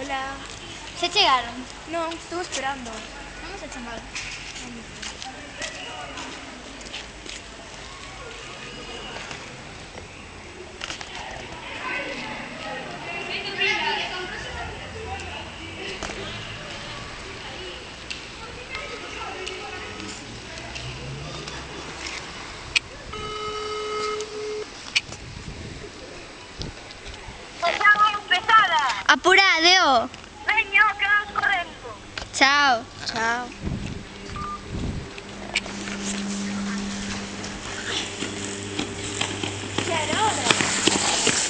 Hola. ¿Se llegaron? No, estuve esperando. Vamos a chamar. Ciao. Venga, quedaos correndo. Chao. Chao.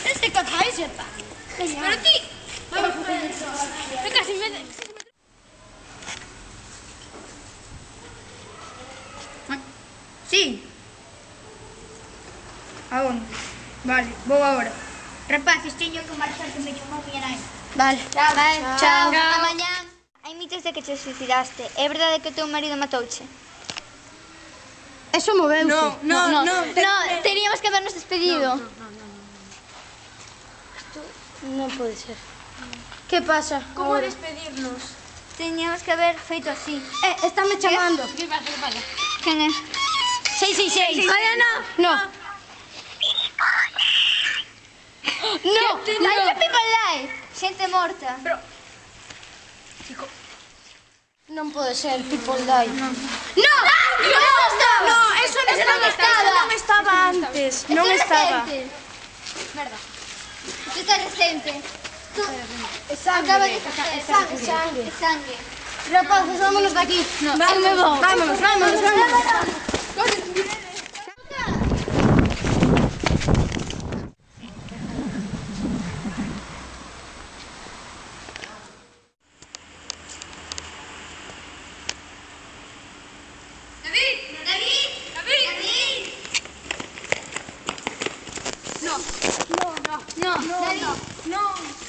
Este se está. Vamos a ver. Me. Sí. Aún. Vale, vou agora. Rapaz, que marchar que me chamou para ir aí. Vale. Chao. Vale. Chao. Chao. Chao. Mañá. Hai mitos de que te suicidaste. É verdade que o teu marido matouche? Eso moveuse. No, no, no. no, no, te... no teníamos que habernos despedido. No, no, no. No, pode ser. Que pasa? Como Ahora? despedirnos? Teníamos que haber feito así. Eh, están me chamando. Que pasa, que pasa? Quen é? 666. Olha, no. Ah. No. No, light no. people life. Xente morta. Pero... Chico. Non pode ser People Die. No, no, No, no, no, eso non estaba, estaba, non estaba antes. Non estaba. Verdad. Isto é recente. É sangue. Acaba de facer. É sangue. É sangue. É sangue. Rapazes, vámonos daqui. No. Vámonos, vámonos, vámonos. vámonos. vámonos. no, no, no, no.